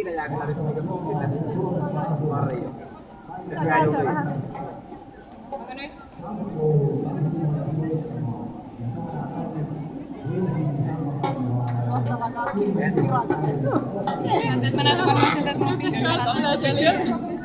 Siinä jää kyllä nyt niinku sille varjo. Hyvä Täällä juuri. vähän se. Onko nyt? Mahtava kaskin. Pirata. Nyt mä näytän varmaan siltä, että mä pissaat ylös ja lyön.